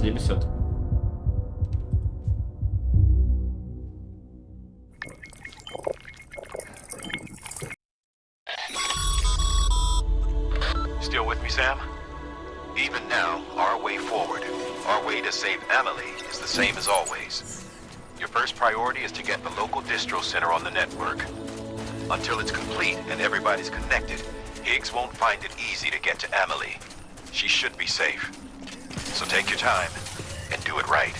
270. Still with me, Sam? Even now, our way forward, our way to save Amelie is the same as always. Your first priority is to get the local distro center on the network. Until it's complete and everybody's connected, Higgs won't find it easy to get to Amelie. She should be safe. So take your time and do it right.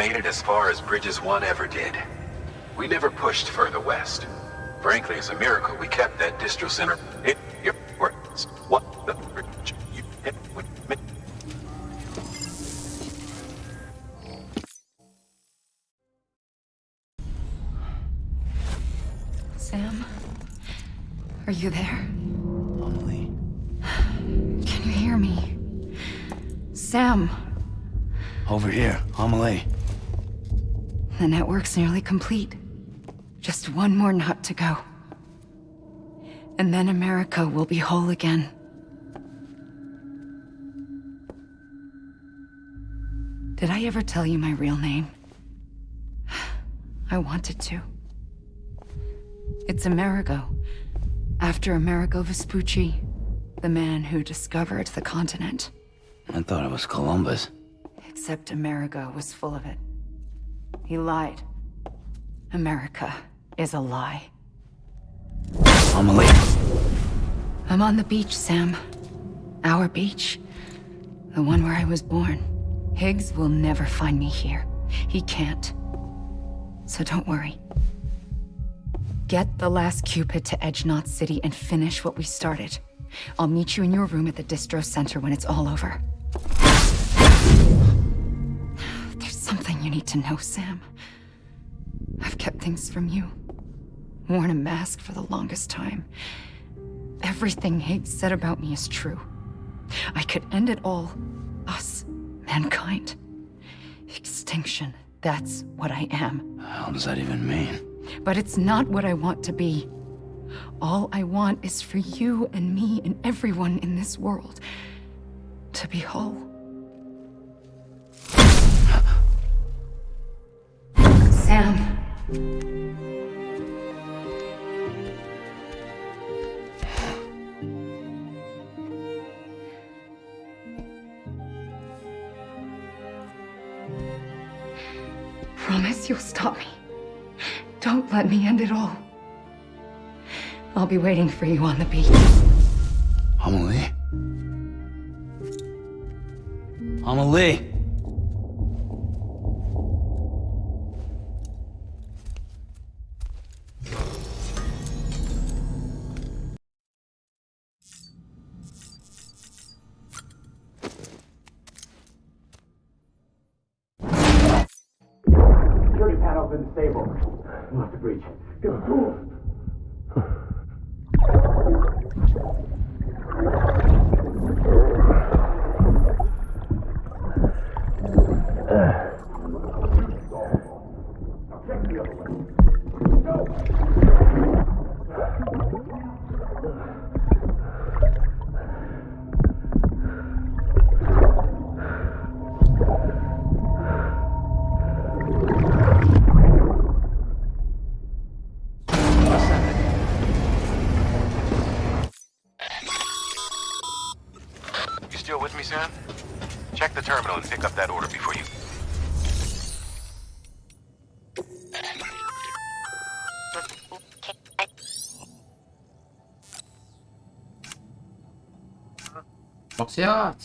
Made it as far as Bridges 1 ever did. We never pushed further west. Frankly, it's a miracle we kept that distro center. It, it. What the bridge you hit with me? Sam? Are you there? Complete. Just one more nut to go. And then America will be whole again. Did I ever tell you my real name? I wanted to. It's Amerigo. After Amerigo Vespucci, the man who discovered the continent. I thought it was Columbus. Except Amerigo was full of it. He lied. America is a lie. Amelie. I'm on the beach, Sam. Our beach. The one where I was born. Higgs will never find me here. He can't. So don't worry. Get the last Q-pid to Edge Knot City and finish what we started. I'll meet you in your room at the distro center when it's all over. There's something you need to know, Sam. I've kept things from you. Worn a mask for the longest time. Everything Higgs said about me is true. I could end it all. Us, mankind. Extinction. That's what I am. How does that even mean? But it's not what I want to be. All I want is for you and me and everyone in this world to be whole. Sam. Promise you'll stop me. Don't let me end it all. I'll be waiting for you on the beach. Amelie? Amelie! We'll have to breach. Get the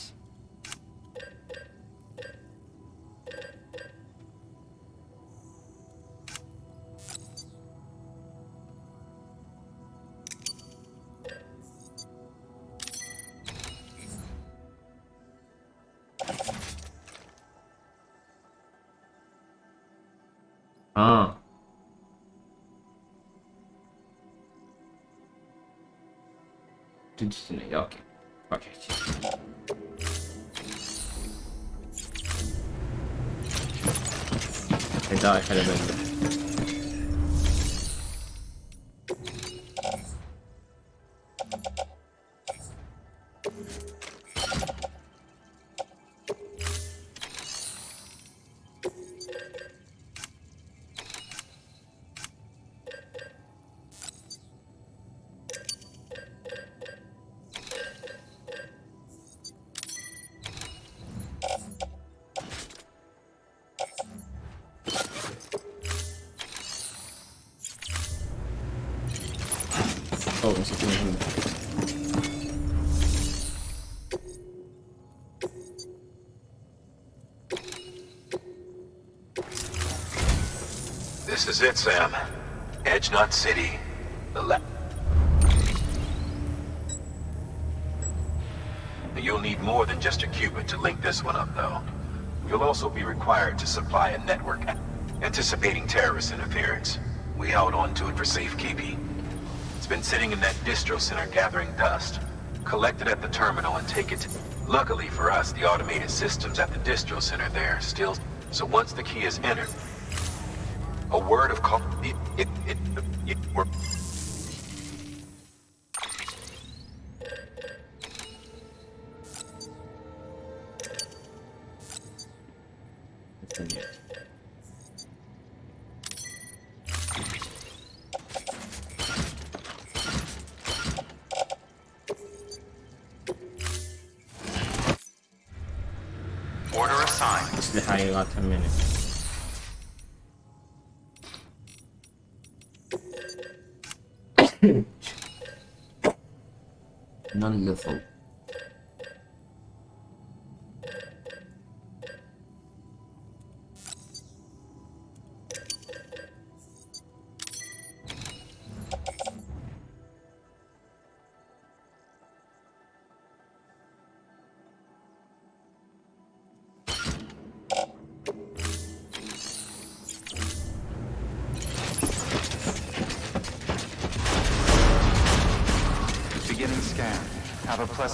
tools. Yat. Okay. Okay. Eda kalebendi. Is it, Sam. Edge Knot City. The la- You'll need more than just a Q-pid to link this one up, though. You'll also be required to supply a network anticipating terrorist interference. We held on to it for safekeeping. It's been sitting in that distro center gathering dust. Collect it at the terminal and take it to... Luckily for us, the automated systems at the distro center there still... So once the key is entered, a word of call... It, it, it, it, we're-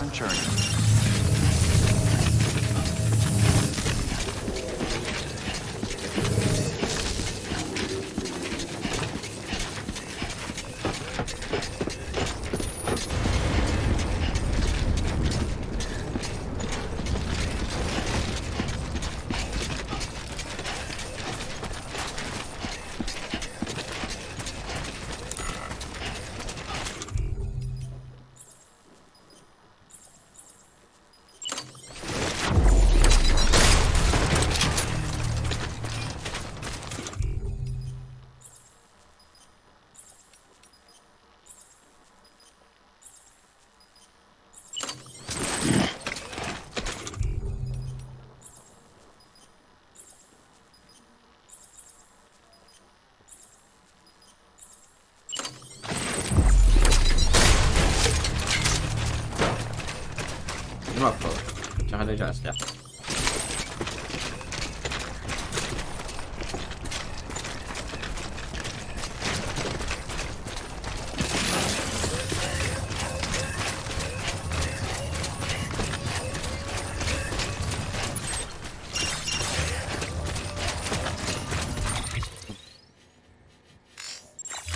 pleasant journey. test, yeah.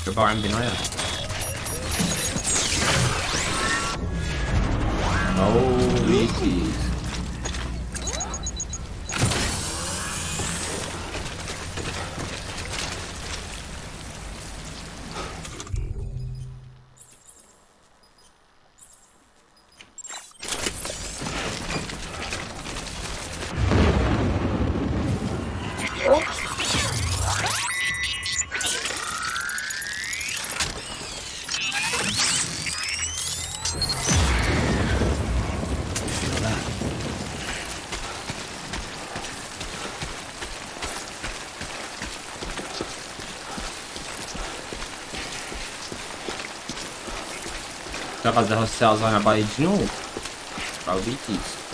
Goodbye, I'm being around. Because the cells on a body de novo. Para o BTs.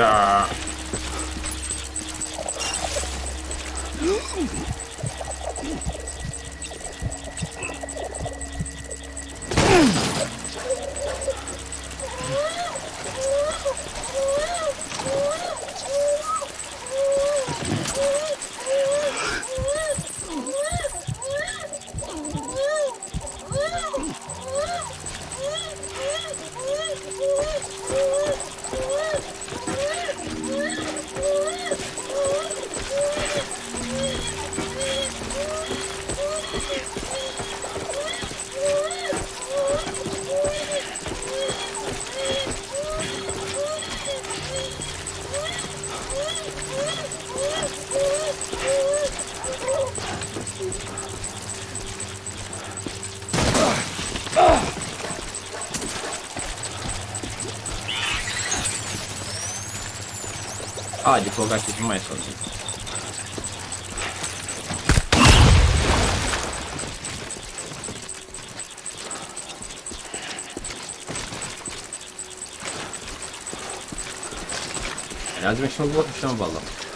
Yeah. jogar aqui demais sozinho. Biraz meşhur bu akşam vallahi.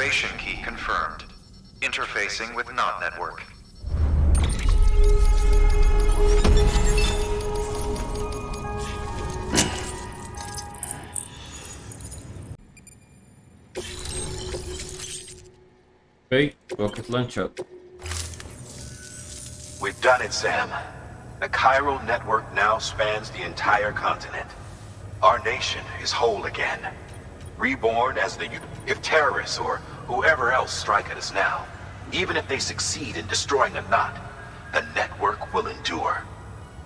Activation key confirmed. Interfacing with NOT network. Okay, rocket launcher. We've done it, Sam. The chiral network now spans the entire continent. Our nation is whole again. Reborn as the... If terrorists or whoever else strike at us now, even if they succeed in destroying a knot, the network will endure.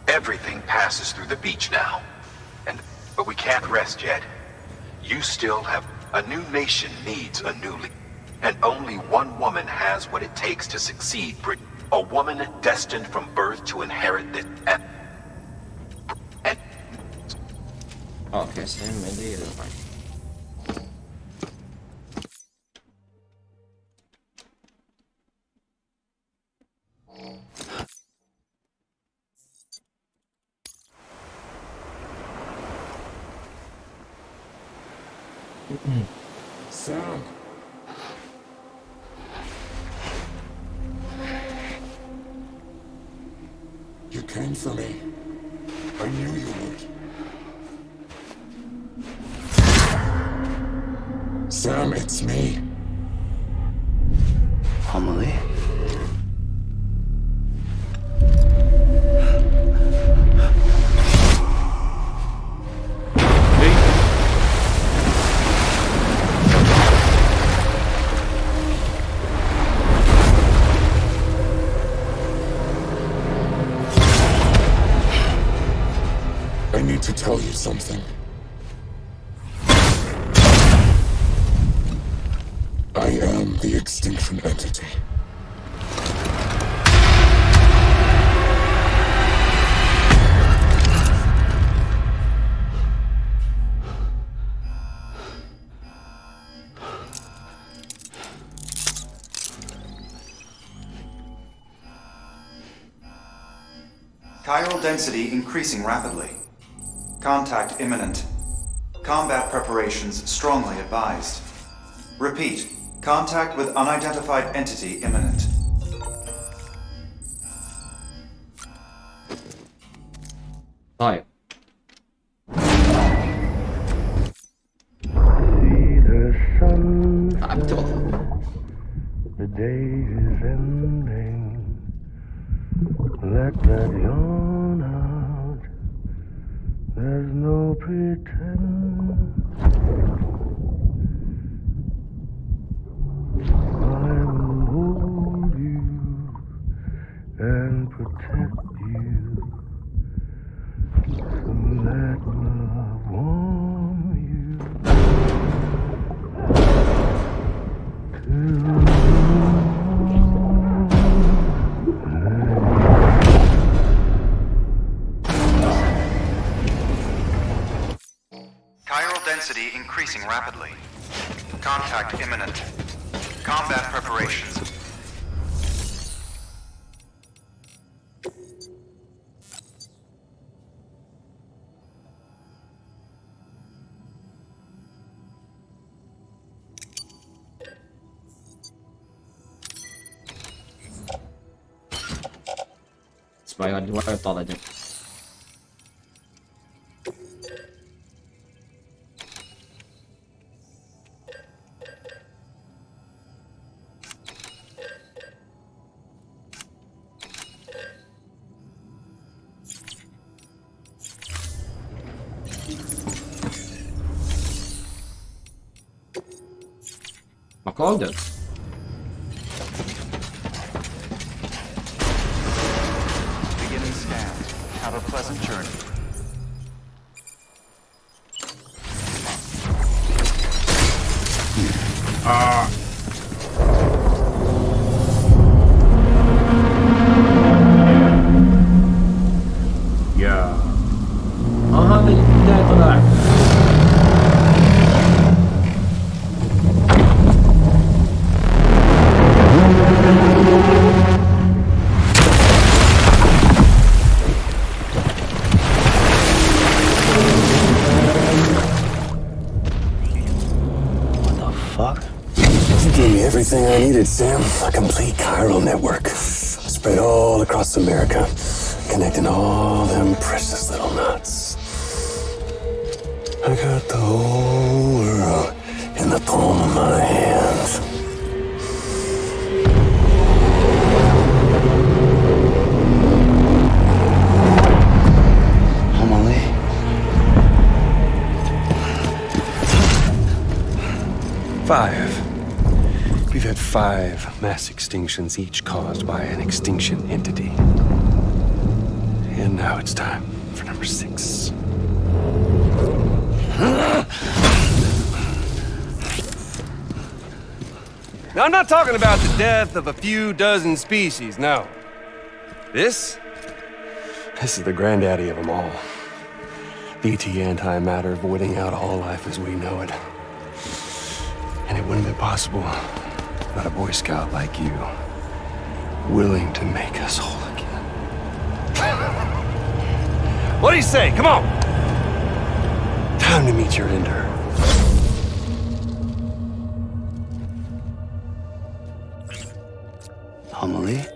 Everything passes through the beach now. And... But we can't rest yet. You still have... A new nation needs a new leader. And only one woman has what it takes to succeed. A woman destined from birth to inherit this. And, and Okay, det det density increasing rapidly. Contact imminent. Combat preparations strongly advised. Repeat, contact with unidentified entity imminent. Hi. I'm. The day is ending that yawn out. There's no pretend. I will hold you and protect you so that love warm. Sbagliato, guarda togliere. Ma cosa? Beginning each caused by an extinction entity. And now it's time for number six. Now, I'm not talking about the death of a few dozen species, no. This? This is the granddaddy of them all. BT antimatter voiding out all life as we know it. And it wouldn't be possible without a Boy Scout like you, willing to make us whole again. what do you say? Come on! Time to meet your ender. Amelie?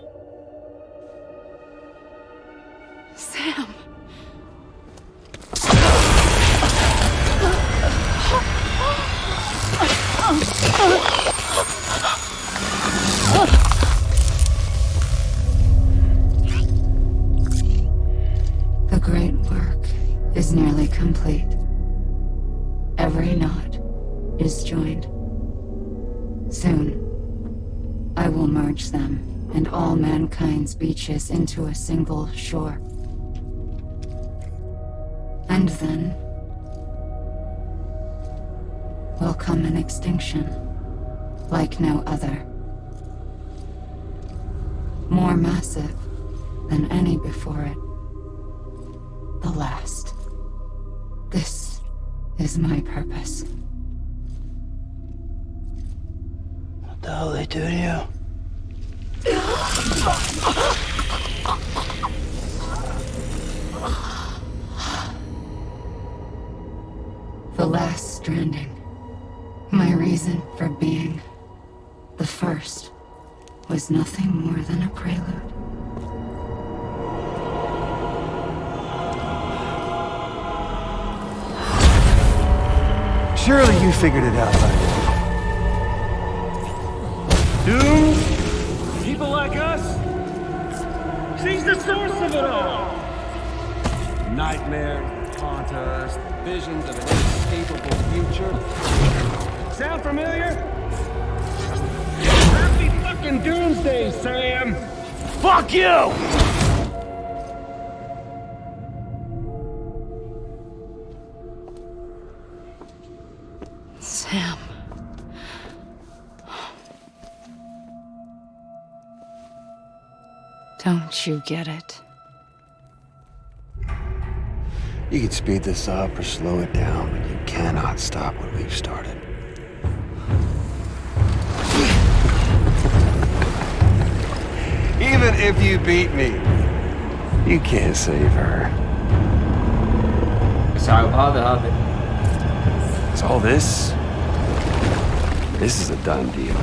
Beaches into a single shore. And then will come an extinction like no other. More massive than any before it. The last. This is my purpose. What the hell they do to you? The last stranding. My reason for being. The first was nothing more than a prelude. Surely you figured it out by now. Doomed? People like us? She's the source of it all! Nightmares, haunt us, visions of an inescapable future. Sound familiar? Happy fucking doomsday, Sam! Fuck you! Sam. Don't you get it? You can speed this up or slow it down, but you cannot stop what we've started. Even if you beat me, you can't save her. So how the hub? It's all this? This is a done deal.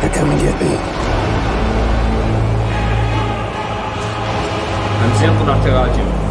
They're coming get me. I'm Sam from Dr. Rajiv.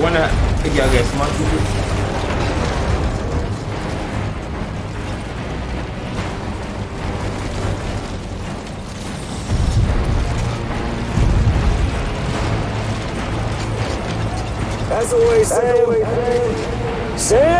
Wanda kake a ga smart As always, As always, Sam. Sam.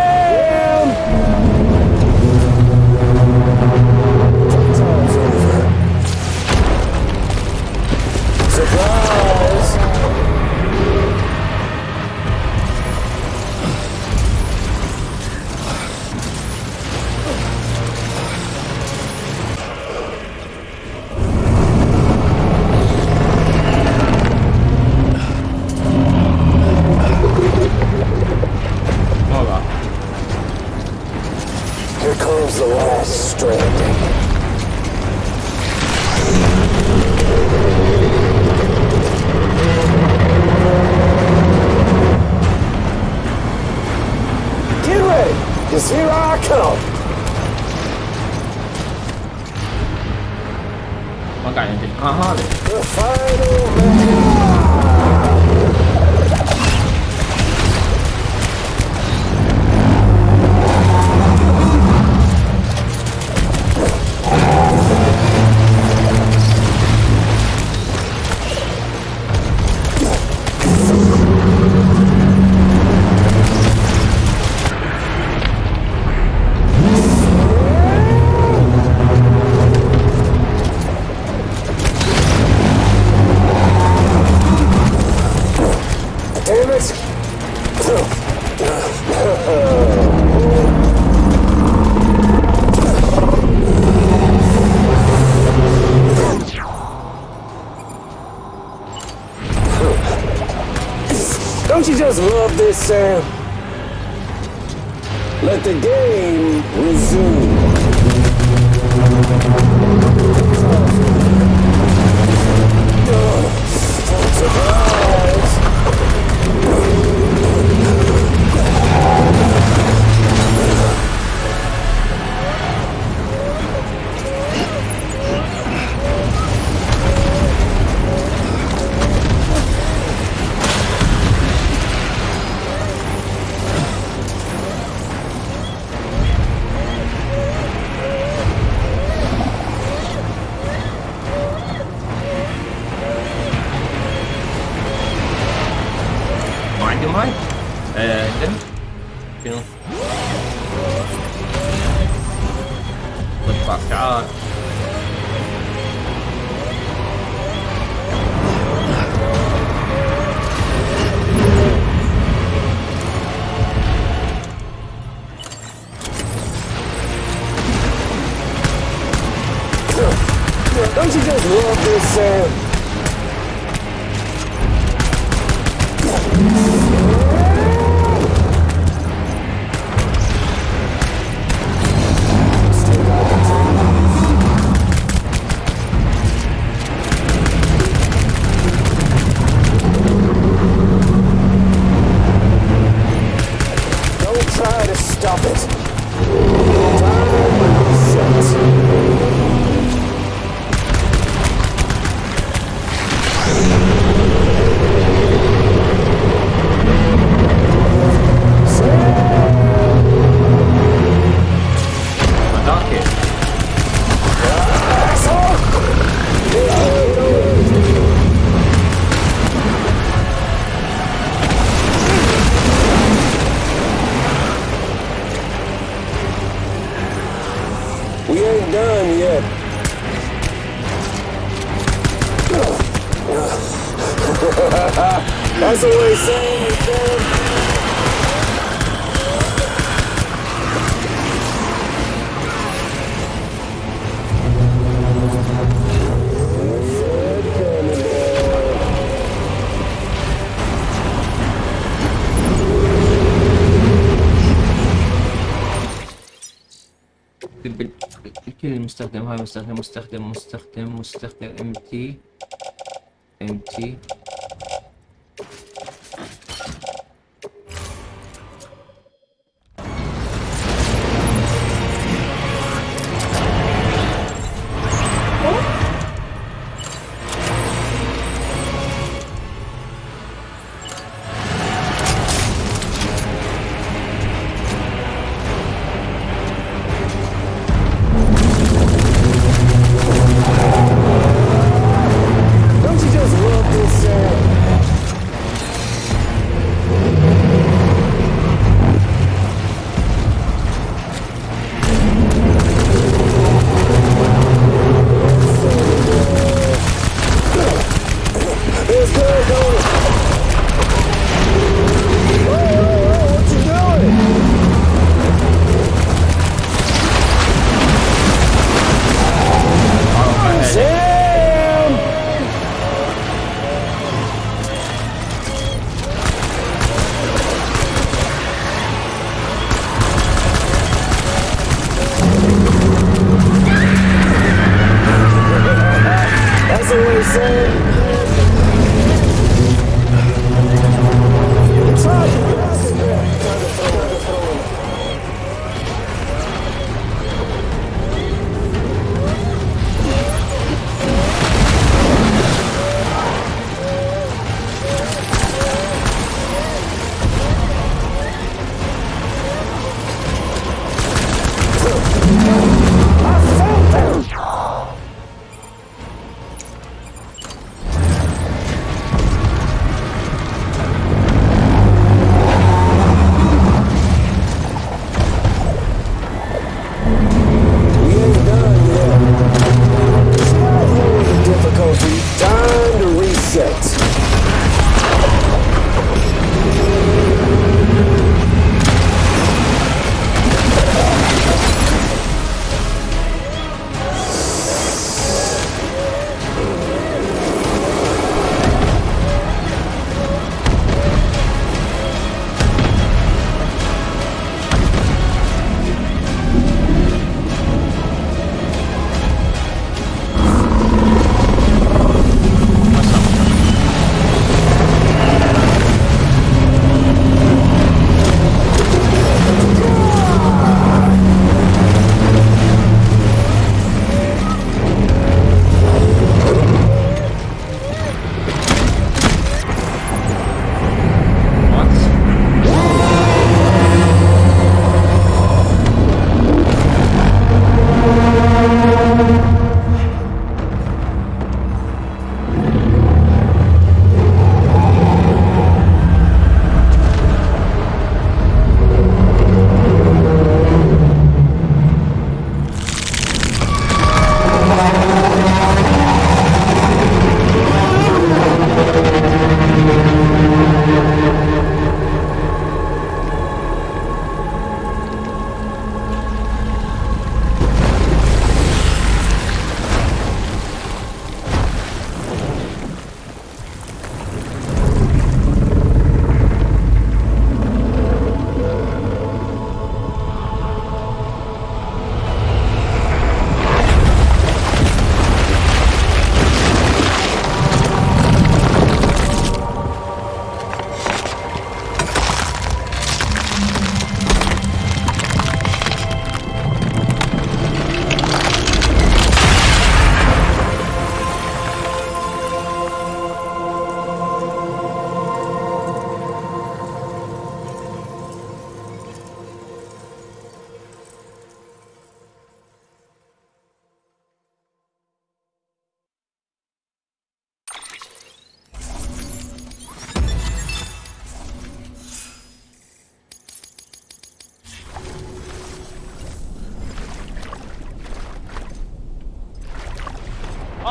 this. مستخدم هاي مستخدم مستخدم مستخدم مستخدم ام تي ام تي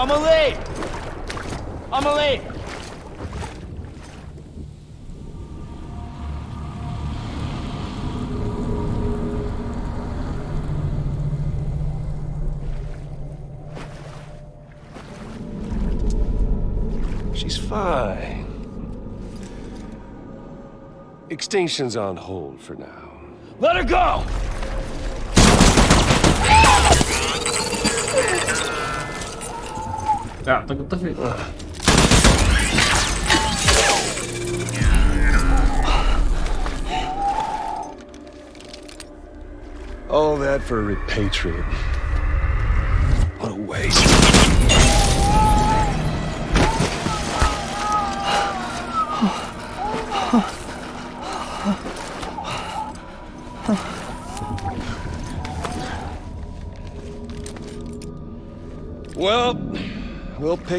Amelie! Amelie! She's fine. Extinction's on hold for now. Let her go! Так. All that for a repatriate.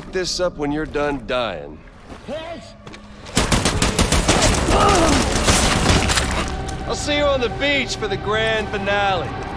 Pick this up when you're done dying. I'll see you on the beach for the grand finale.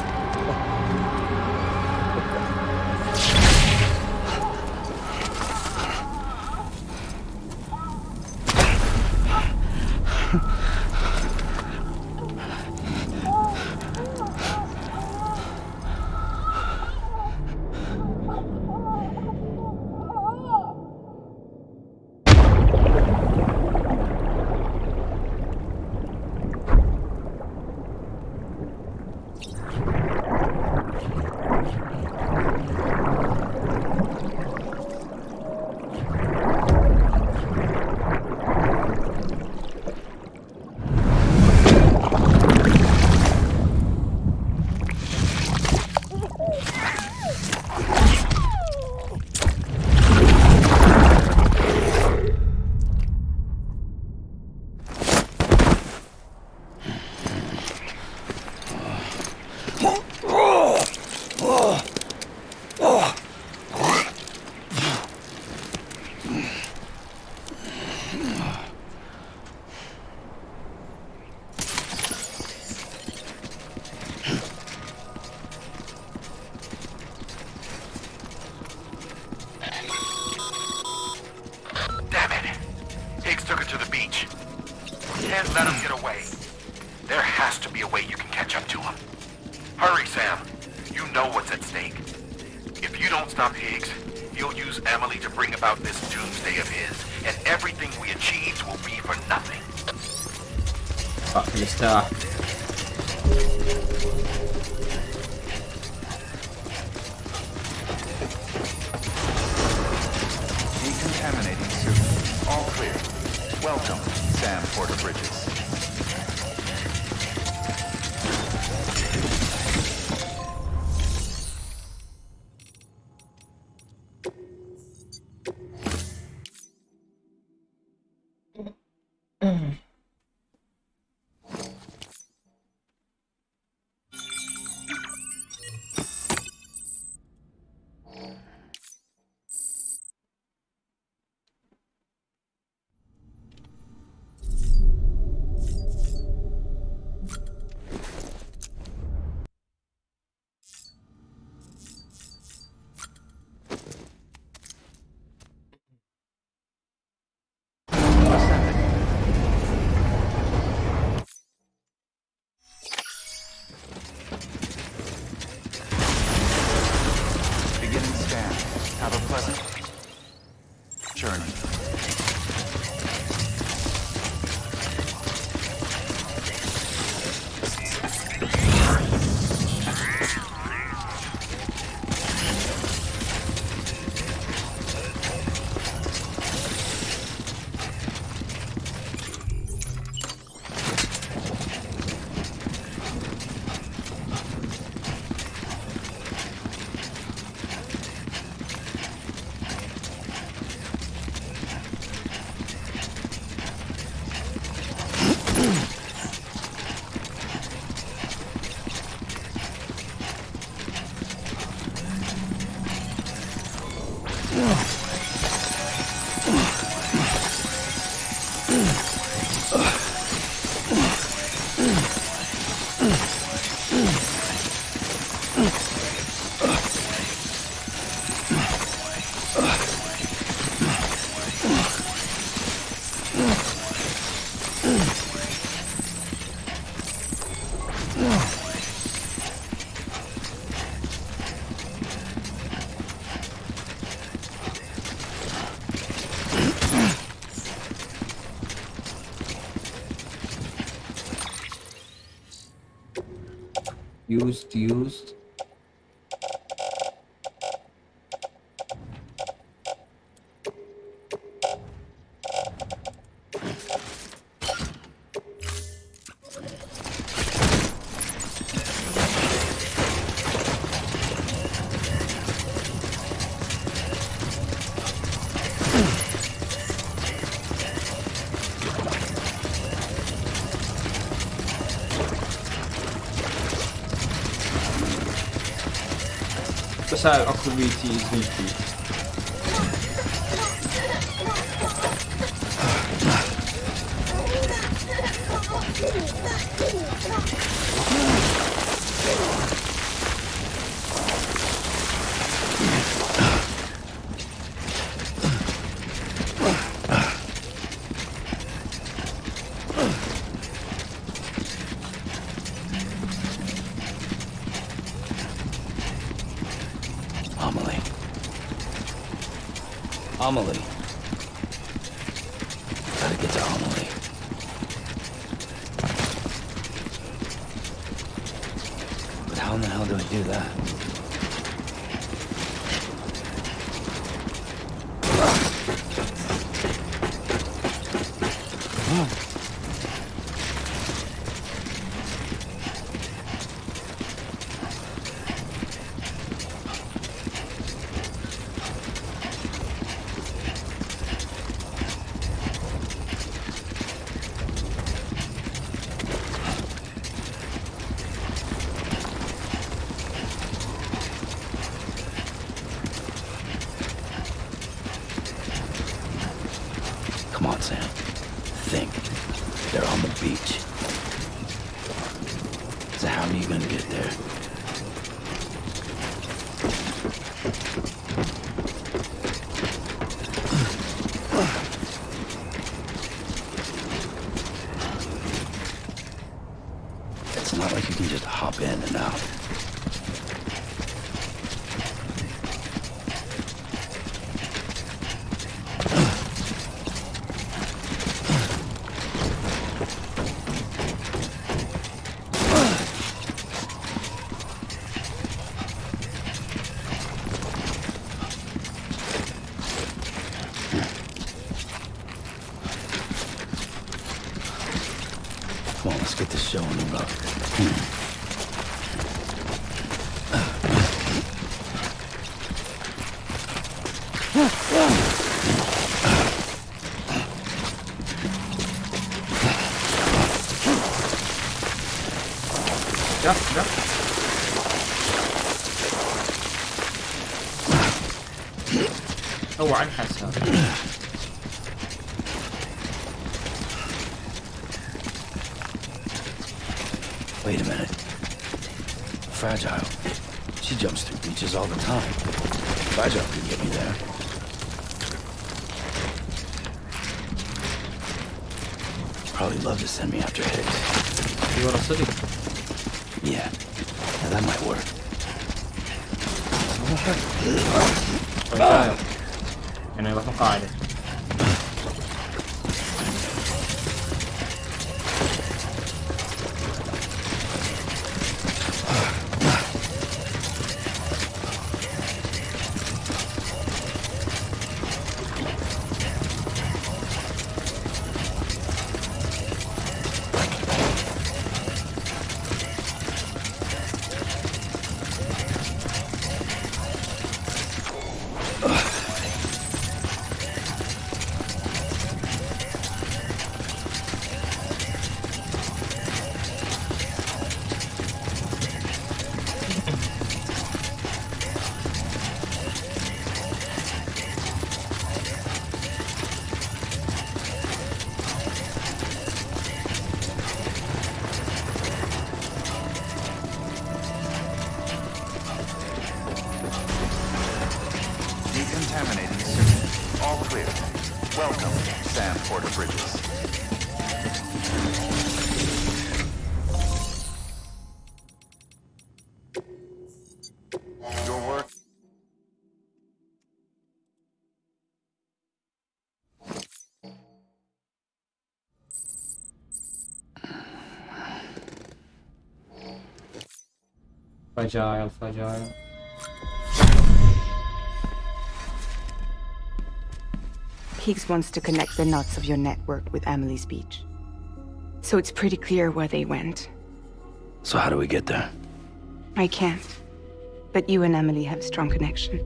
Decontaminating suit. All clear. Welcome, Sam Porter Bridges. Used used That's how Aquavit is weak. Wait a minute. Fragile. She jumps through beaches all the time. Fragile can get me there. Probably love to send me after Higgs. You want to sleep? Yeah. Now that might work. Fragile. Eu não ia com área. Fragile, fragile. Higgs wants to connect the knots of your network with Amelie's Beach. So it's pretty clear where they went. So how do we get there? I can't. But you and Amelie have a strong connection.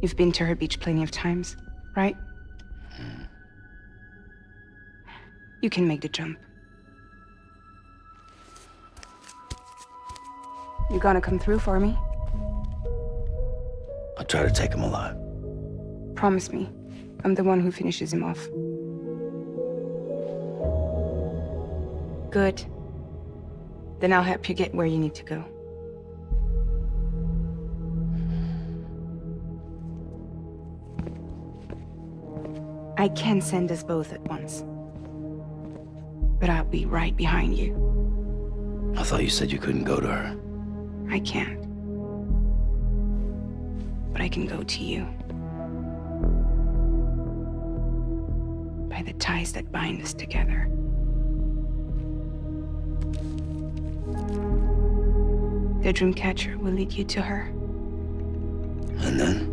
You've been to her beach plenty of times, right? Hmm. You can make the jump. You gonna come through for me? I'll try to take him alive. Promise me. I'm the one who finishes him off. Good. Then I'll help you get where you need to go. I can send us both at once. But I'll be right behind you. I thought you said you couldn't go to her. I can't. But I can go to you. By the ties that bind us together. The Dreamcatcher will lead you to her. And then?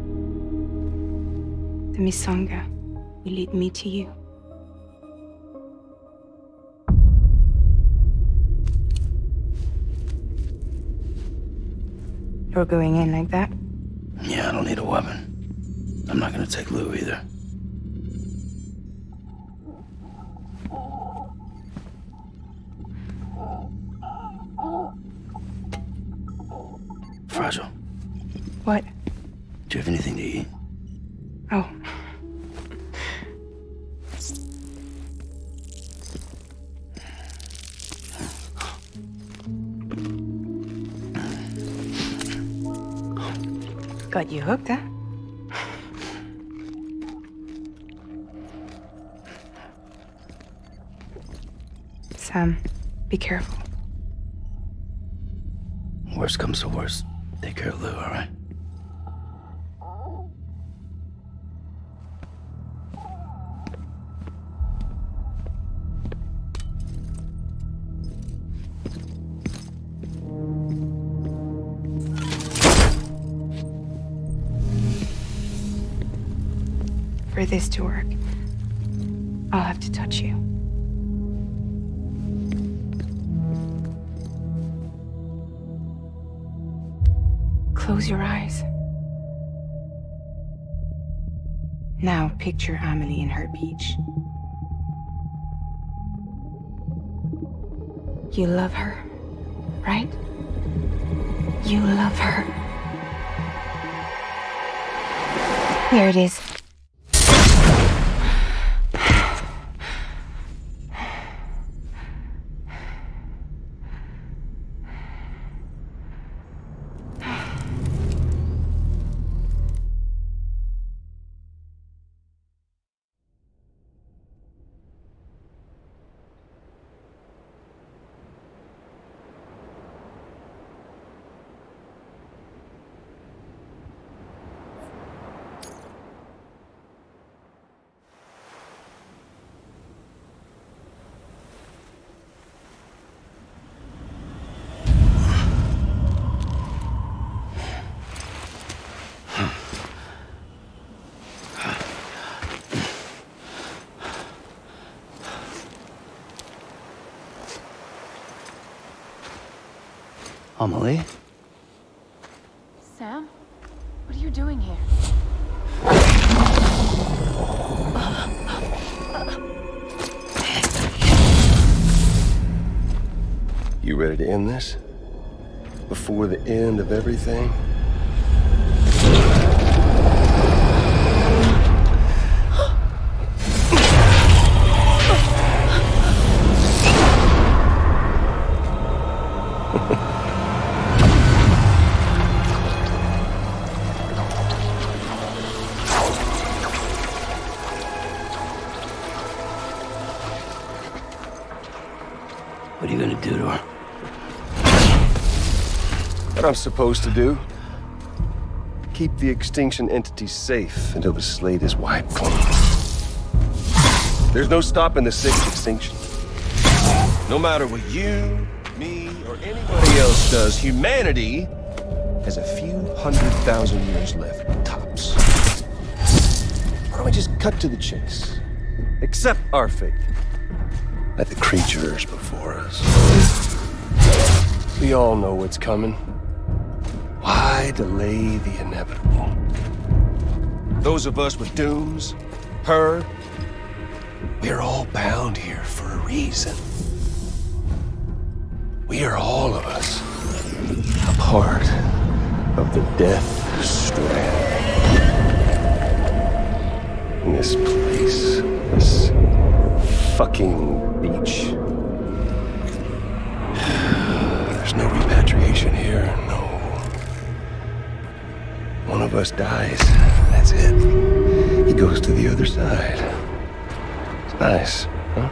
The Misanga will lead me to you. Going in like that? Yeah, I don't need a weapon. I'm not gonna take Lou either. Hooked, huh? Sam, be careful. Worst comes to worst. Take care of Lou, all right? This to work, I'll have to touch you. Close your eyes. Now picture Amelie in her beach. You love her, right? You love her. Here it is. Amelie? Sam? What are you doing here? You ready to end this? Before the end of everything? I'm supposed to do? Keep the extinction entity safe until the slate is wiped clean. There's no stopping the sixth extinction. No matter what you me, or anybody else does, humanity has a few hundred thousand years left, tops. Why don't we just cut to the chase? Accept our fate. Let the creatures before us. We all know what's coming. Delay the inevitable? Those of us with dooms, her, we're all bound here for a reason. We are all of us a part of the Death Strand. In this place, this fucking beach. There's no repatriation here. One of us dies, that's it. He goes to the other side. It's nice, huh?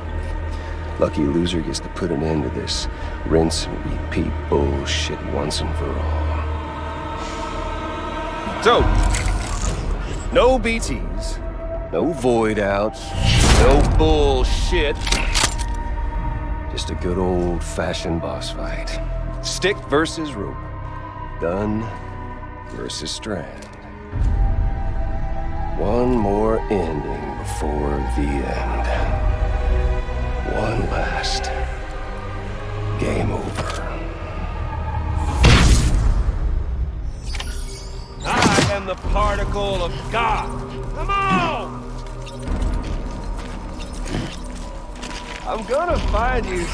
Lucky loser gets to put an end to this rinse and repeat bullshit once and for all. So, no BTs, no void outs, no bullshit. Just a good old fashioned boss fight. Stick versus rope. Gun versus strand. One more ending before the end. One last. Game over. I am the particle of God. Come on! I'm gonna find you.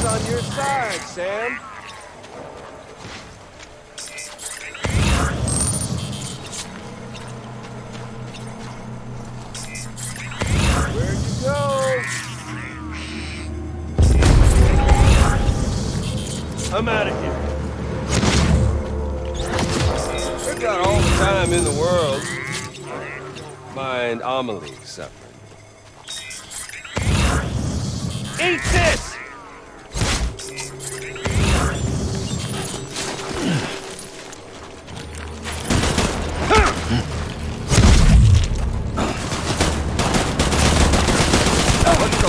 On your side, Sam? Where'd you go? I'm out of here. We've got all the time in the world. Mind Amelie suffering. Eat this!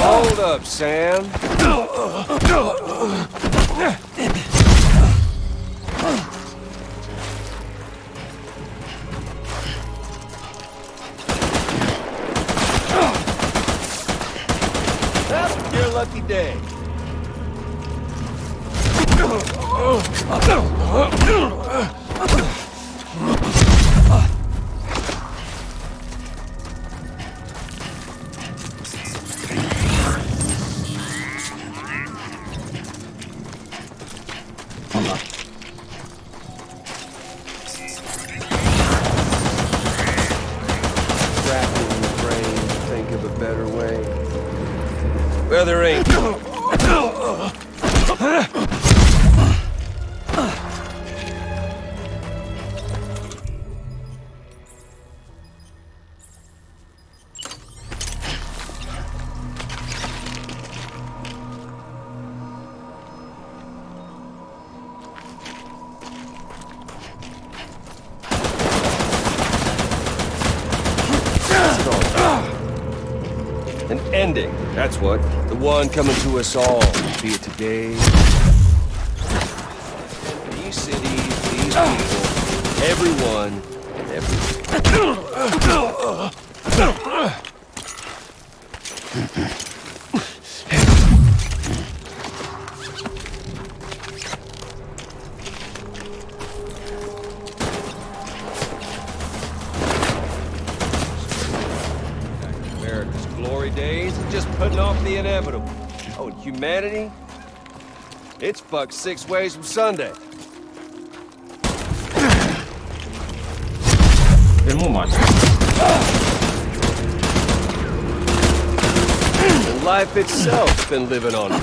Hold up, Sam? One coming to us all, be it today. It's fucked six ways from Sunday. Filmou, mano. And life itself's been living on it.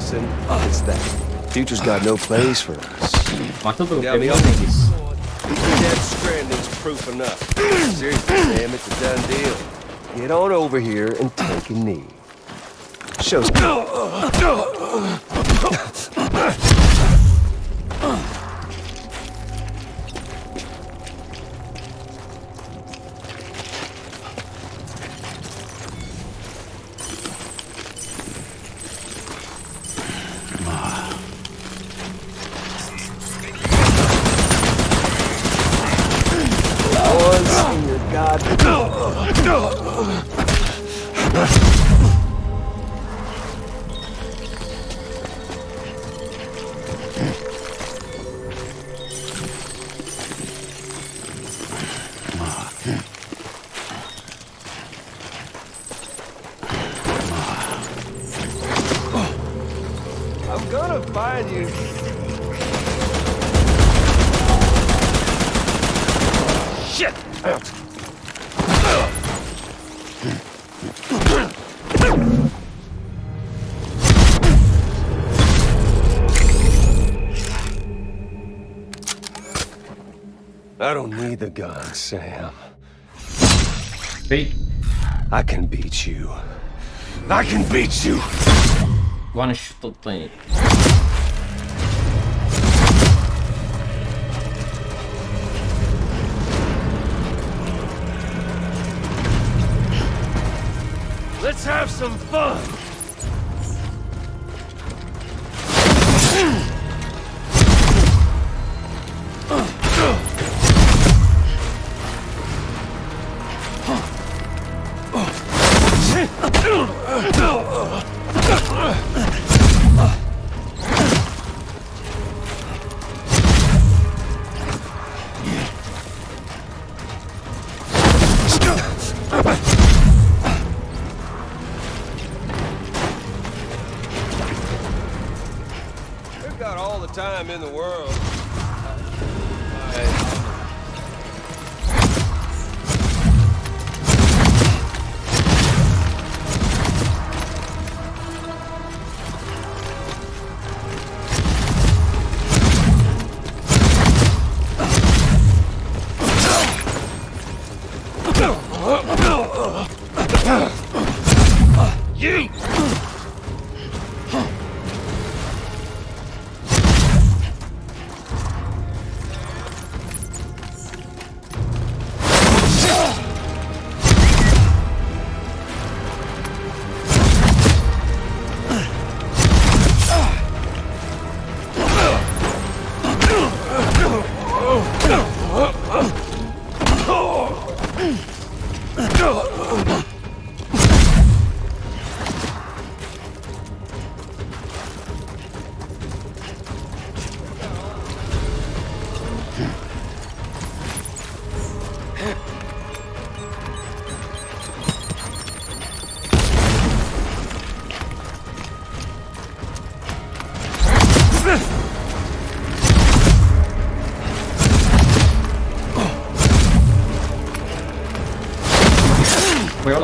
One lesson, it's that. Future's got no place for us. Ma tu Got me proprio on Nigis. Stranding's proof enough. Seriously, Sam, it's a done deal. Get on over here and take a knee. Show the gun, Sam. Beat. I can beat you. I can beat you! one shot plane. Let's have some fun!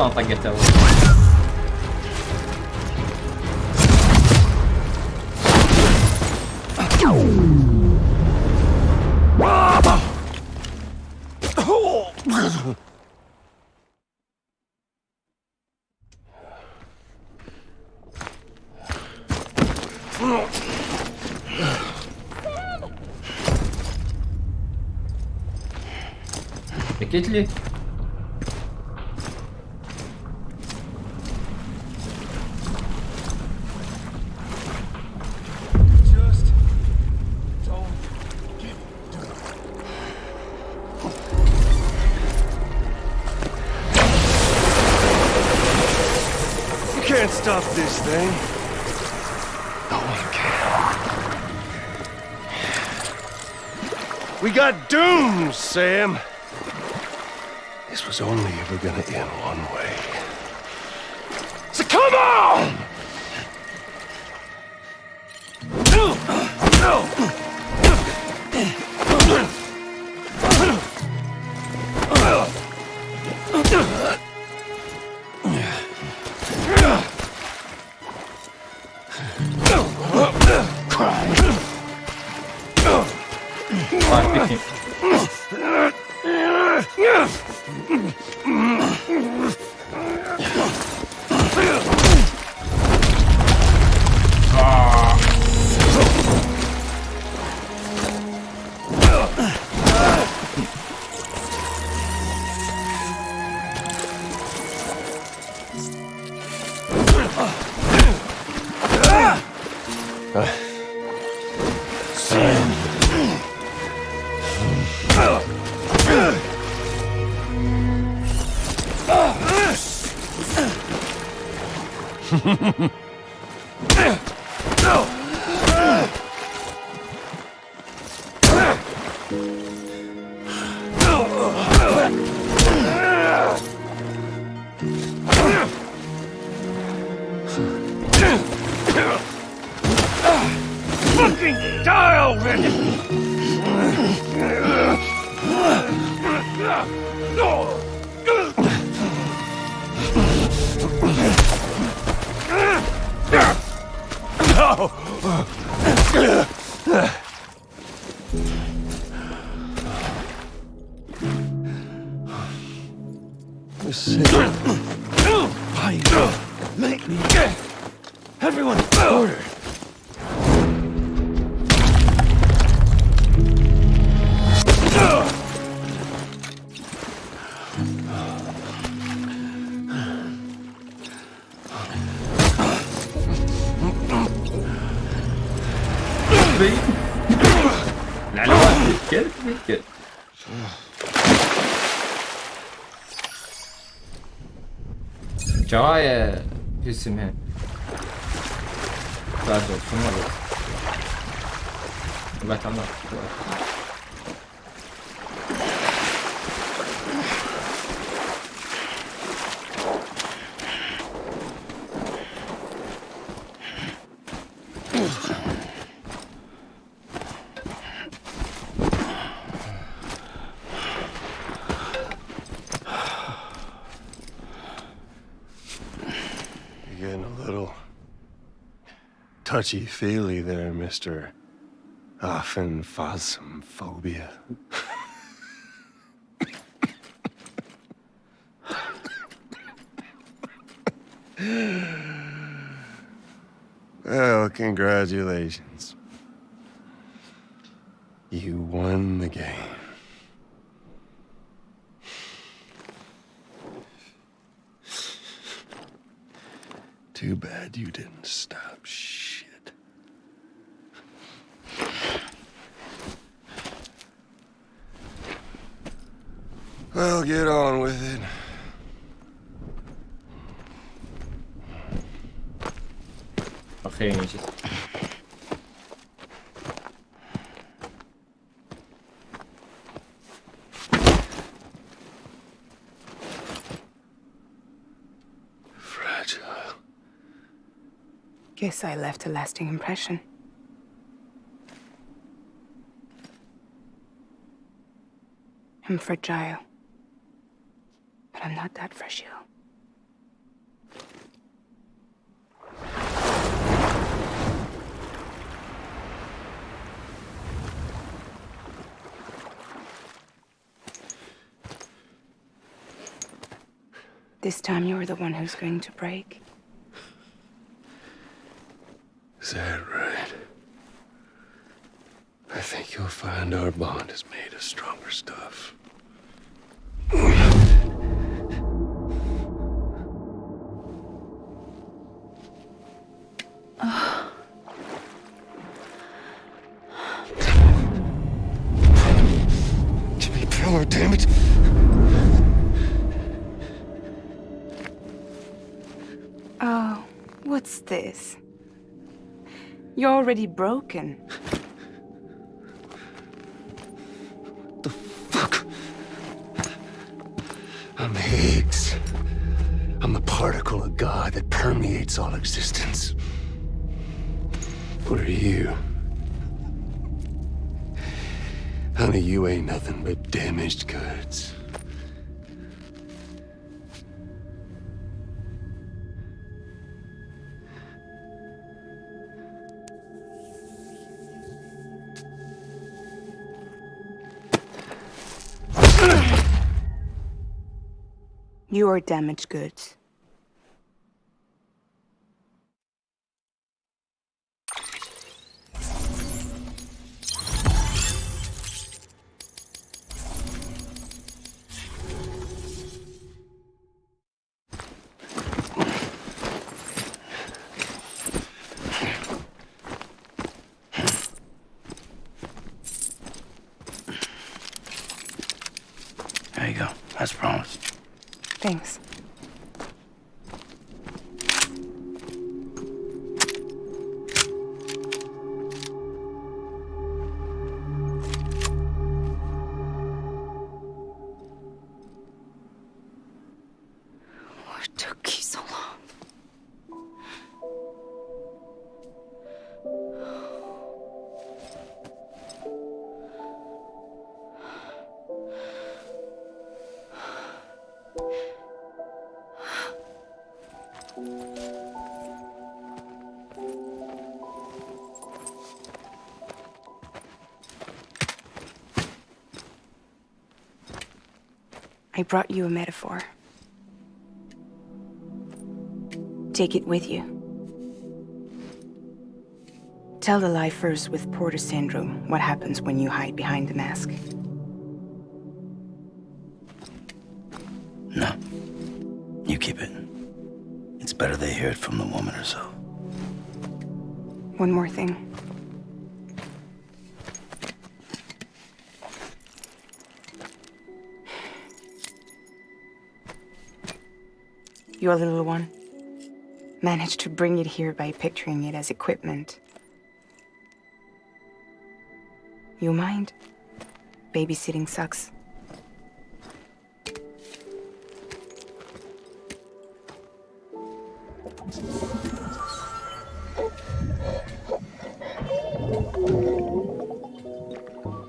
en tant que tel. Bekletli. This thing. No one can. We got doomed, Sam. This was only ever gonna end one way. So come on! Everyone, order! Działaje, Hüsnü. Tá, atrás. Não vai tá, estar não. Touchy-feely there, Mr. Aphenphosmphobia. well, oh, congratulations. You won the game. Too bad you didn't stop shit. Well, get on with it. Охренеть. Guess I left a lasting impression. I'm fragile. I'm not that fresh, fragile. This time you're the one who's going to break. Is that right? I think you'll find our bond is made of stronger stuff. You're already broken. The fuck? I'm Higgs. I'm the particle of God that permeates all existence. What are you? Honey, you ain't nothing but damaged goods. You are damaged goods. Brought you a metaphor. Take it with you. Tell the lifers with Porter syndrome what happens when you hide behind the mask. No. You keep it. It's better they hear it from the woman herself. One more thing. Your little one managed to bring it here by picturing it as equipment. You mind? Babysitting sucks.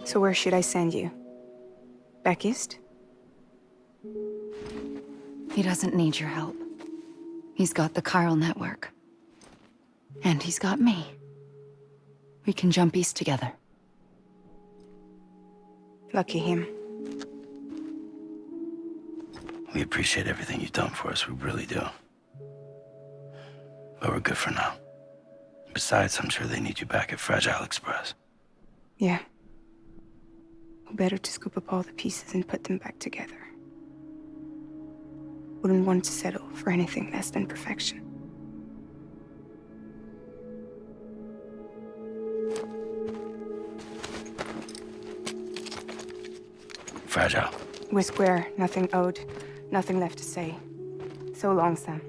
So where should I send you? Back east? He doesn't need your help. He's got the chiral network. And he's got me. We can jump east together. Lucky him. We appreciate everything you've done for us, we really do. But we're good for now. Besides, I'm sure they need you back at Fragile Express. Yeah. Better to scoop up all the pieces and put them back together. Wouldn't want to settle for anything less than perfection. Fragile. We're square, nothing owed, nothing left to say. So long, Sam.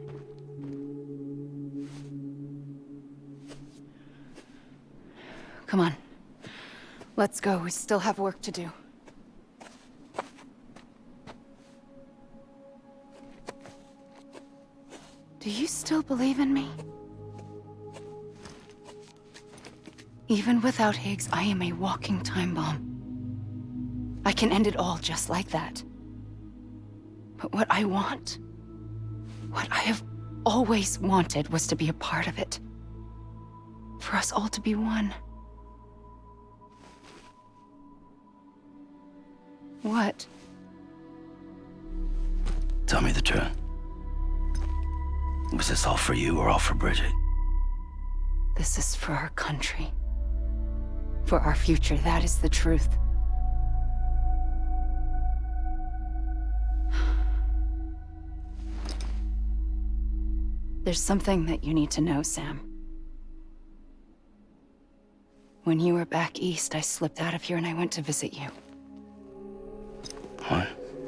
Come on. Let's go. We still have work to do. Do you still believe in me? Even without Higgs, I am a walking time bomb. I can end it all just like that. But what I want, what I have always wanted was to be a part of it. For us all to be one. What? Tell me the truth. Was this all for you or all for Bridget? This is for our country. For our future, that is the truth. There's something that you need to know, Sam. When you were back east, I slipped out of here and I went to visit you. What?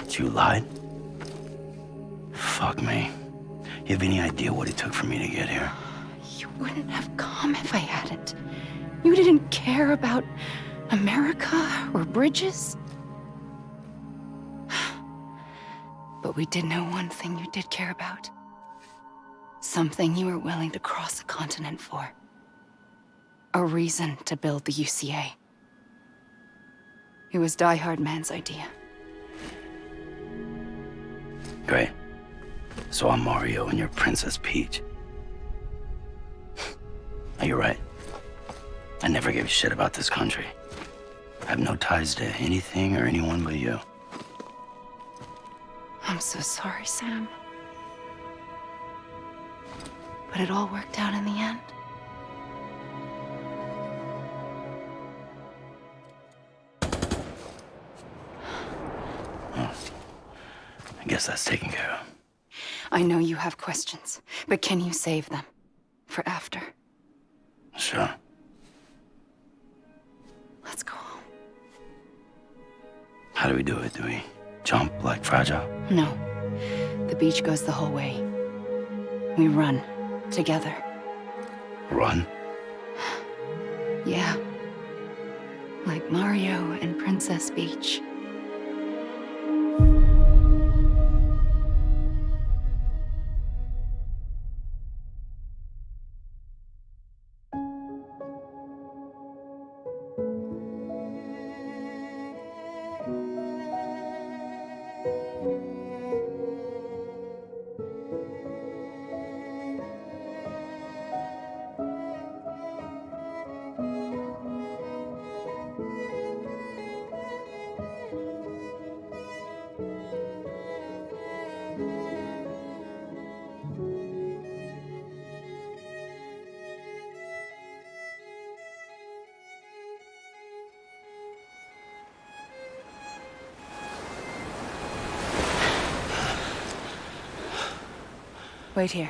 You lied? Fuck me. You have any idea what it took for me to get here? You wouldn't have come if I hadn't. You didn't care about America or bridges. But we did know one thing you did care about. Something you were willing to cross a continent for. A reason to build the UCA. It was Die-Hardman's idea. Great. So I'm Mario and you're Princess Peach. Are you're right. I never gave a shit about this country. I have no ties to anything or anyone but you. I'm so sorry, Sam. But it all worked out in the end. I guess that's taken care of. I know you have questions, but can you save them? For after? Sure. Let's go home. How do we do it? Do we jump like Fragile? No. The beach goes the whole way. We run. Together. Run? Yeah. Like Mario and Princess Beach. Wait here,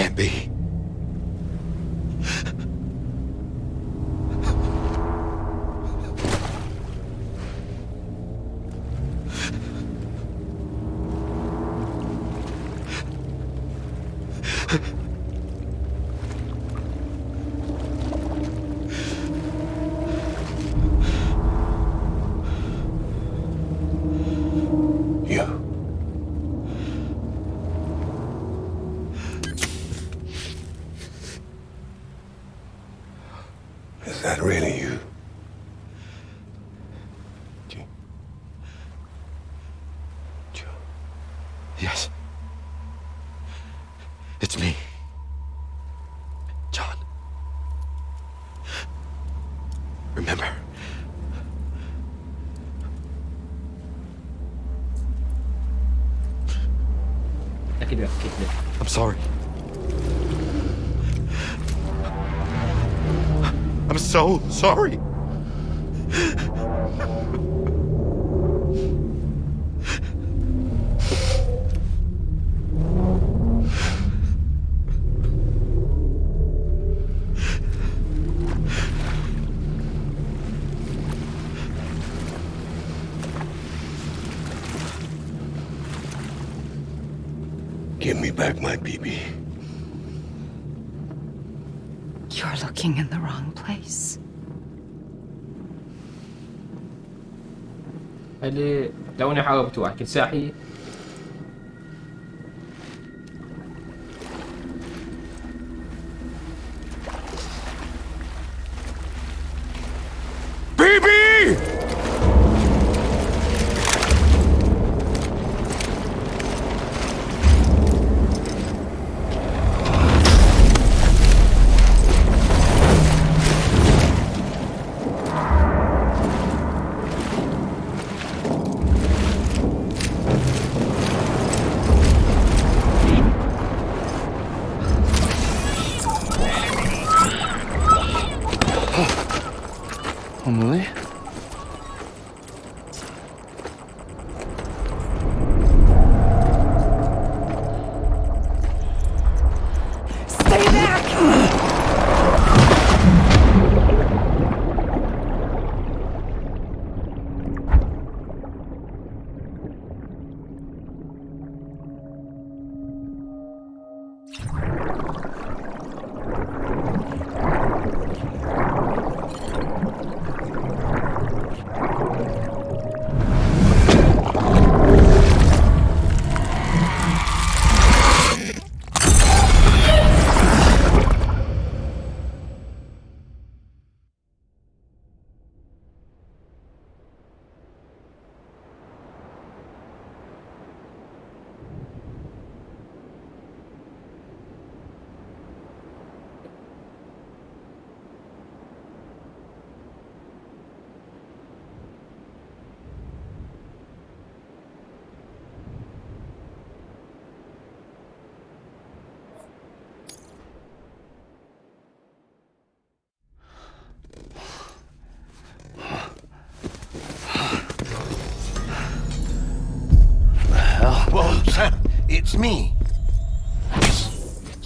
can't be. Sorry. I'm so sorry. اللي توني حاربت واحد كنت ساحي. بيبي!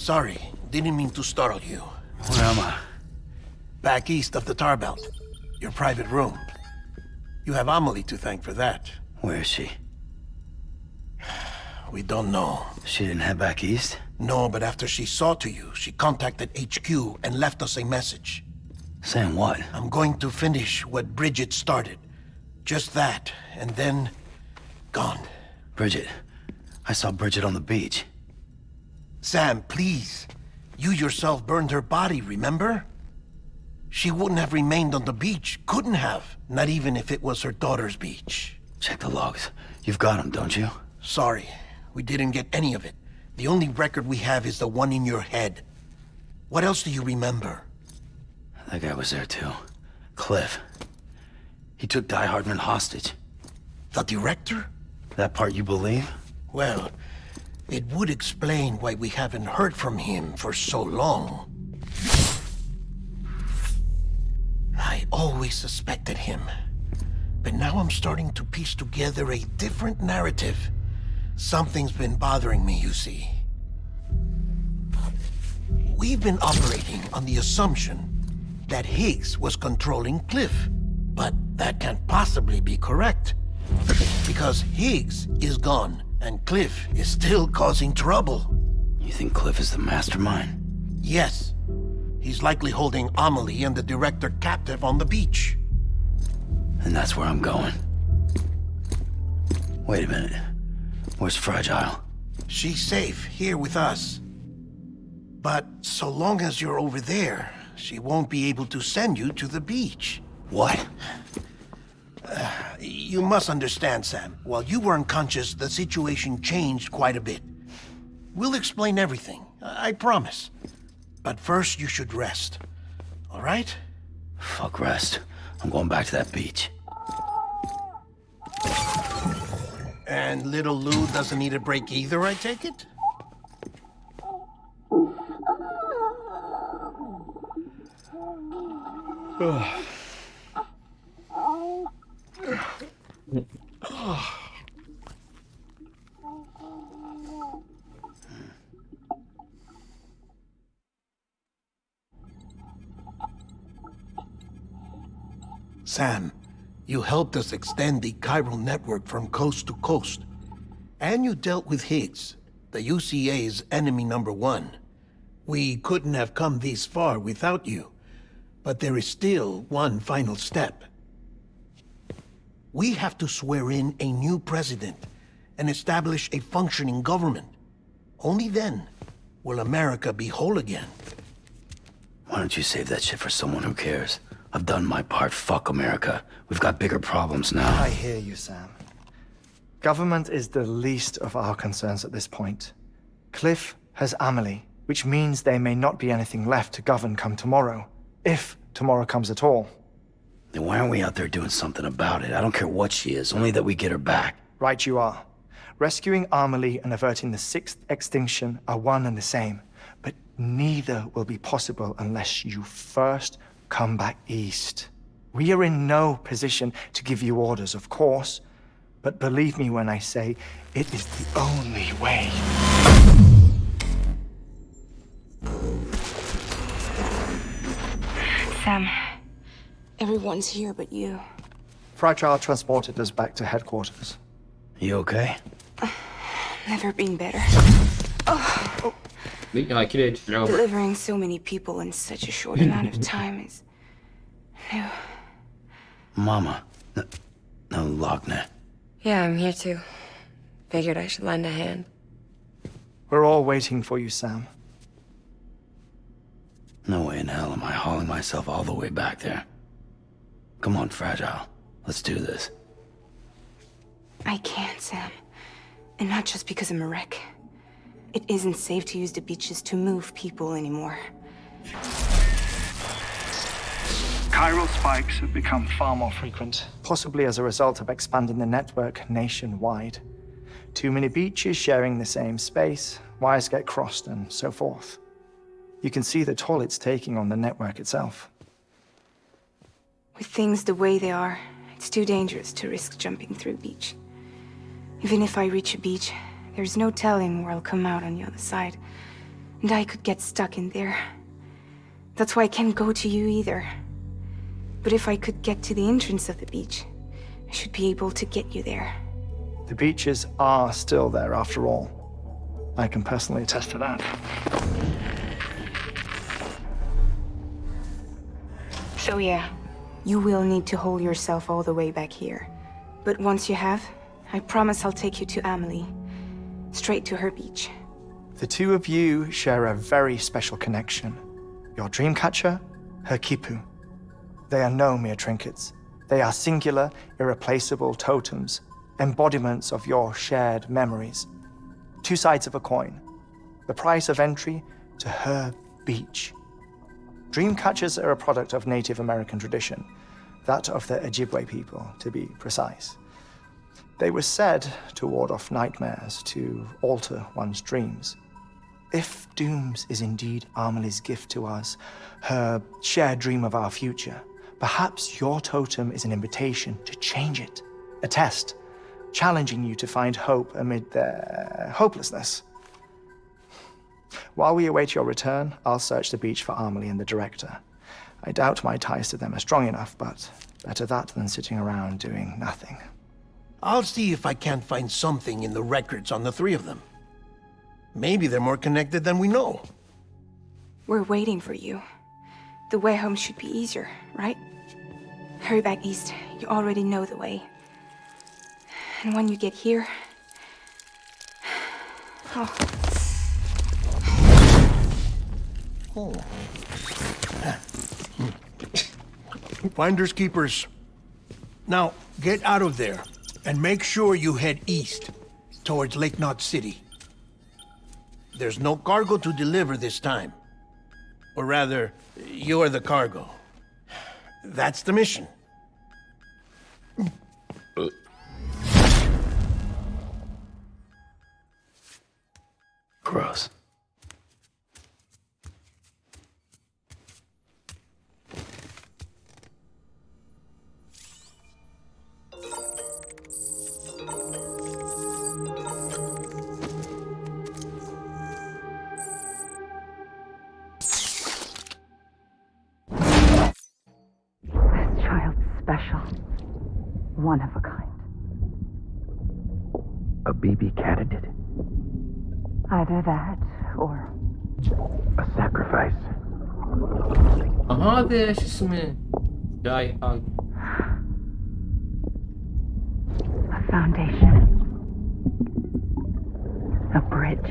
Sorry, didn't mean to startle you. Where am I? Back east of the Tar Belt. Your private room. You have Amelie to thank for that. Where is she? We don't know. She didn't head back east? No, but after she saw to you, she contacted HQ and left us a message. Saying what? I'm going to finish what Bridget started. Just that, and then... gone. Bridget. I saw Bridget on the beach. Sam, please. You yourself burned her body, remember? She wouldn't have remained on the beach. Couldn't have. Not even if it was her daughter's beach. Check the logs. You've got them, don't you? Sorry. We didn't get any of it. The only record we have is the one in your head. What else do you remember? That guy was there too. Cliff. He took Die-Hardman hostage. The director? That part you believe? Well, it would explain why we haven't heard from him for so long. I always suspected him. But now I'm starting to piece together a different narrative. Something's been bothering me, you see. We've been operating on the assumption that Higgs was controlling Cliff. But that can't possibly be correct. Because Higgs is gone, and Cliff is still causing trouble. You think Cliff is the mastermind? Yes. He's likely holding Amelie and the director captive on the beach. And that's where I'm going. Wait a minute. Where's Fragile? She's safe, here with us. But so long as you're over there, she won't be able to send you to the beach. What? Uh, you must understand, Sam. While you were unconscious, the situation changed quite a bit. We'll explain everything, I promise. But first, you should rest. All right? Fuck rest. I'm going back to that beach. And little Lou doesn't need a break either, I take it? Sam, you helped us extend the chiral network from coast to coast. And you dealt with Higgs. the UCA's enemy number one. We couldn't have come this far without you. But there is still one final step. We have to swear in a new president and establish a functioning government. Only then will America be whole again. Why don't you save that shit for someone who cares? I've done my part. Fuck America. We've got bigger problems now. I hear you, Sam. Government is the least of our concerns at this point. Cliff has Amelie, which means there may not be anything left to govern come tomorrow. If tomorrow comes at all. Then why aren't we out there doing something about it? I don't care what she is, only that we get her back. Right you are. Rescuing Amelie and averting the sixth extinction are one and the same. But neither will be possible unless you first come back east. We are in no position to give you orders, of course. But believe me when I say, it is the only way. Sam, everyone's here but you. Fragile transported us back to headquarters. You okay? Never been better. Oh. Delivering Delivering so many people in such a short amount of time is new. Mama. No, no Lockne. Yeah, I'm here too. Figured I should lend a hand. We're all waiting for you, Sam. No way in hell am I hauling myself all the way back there. Come on, Fragile. Let's do this. I can't, Sam. And not just because I'm a wreck. It isn't safe to use the beaches to move people anymore. Chiral spikes have become far more frequent, possibly as a result of expanding the network nationwide. Too many beaches sharing the same space, wires get crossed, and so forth. You can see the toll it's taking on the network itself. With things the way they are, it's too dangerous to risk jumping through a beach. Even if I reach a beach, there's no telling where I'll come out on the other side. And I could get stuck in there. That's why I can't go to you either. But if I could get to the entrance of the beach, I should be able to get you there. The beaches are still there after all. I can personally attest to that. So yeah, you will need to hold yourself all the way back here. But once you have, I promise I'll take you to Amelie. Straight to her beach. The two of you share a very special connection. Your dreamcatcher, her quipu. They are no mere trinkets. They are singular, irreplaceable totems, embodiments of your shared memories. Two sides of a coin. The price of entry to her beach. Dreamcatchers are a product of Native American tradition, that of the Ojibwe people, to be precise. They were said to ward off nightmares, to alter one's dreams. If Dooms is indeed Amelie's gift to us, her shared dream of our future, perhaps your totem is an invitation to change it. A test, challenging you to find hope amid their hopelessness. While we await your return, I'll search the beach for Amelie and the director. I doubt my ties to them are strong enough, but better that than sitting around doing nothing. I'll see if I can't find something in the records on the three of them. Maybe they're more connected than we know. We're waiting for you. The way home should be easier, right? Hurry back east. You already know the way. And when you get here... Oh, Oh. Finders keepers. Now, get out of there, and make sure you head east, towards Lake Knot City. There's no cargo to deliver this time. Or rather, you're the cargo. That's the mission. Gross. special. One of a kind. A BB candidate. Either that, or... A sacrifice. Aha. Die. A foundation. A bridge.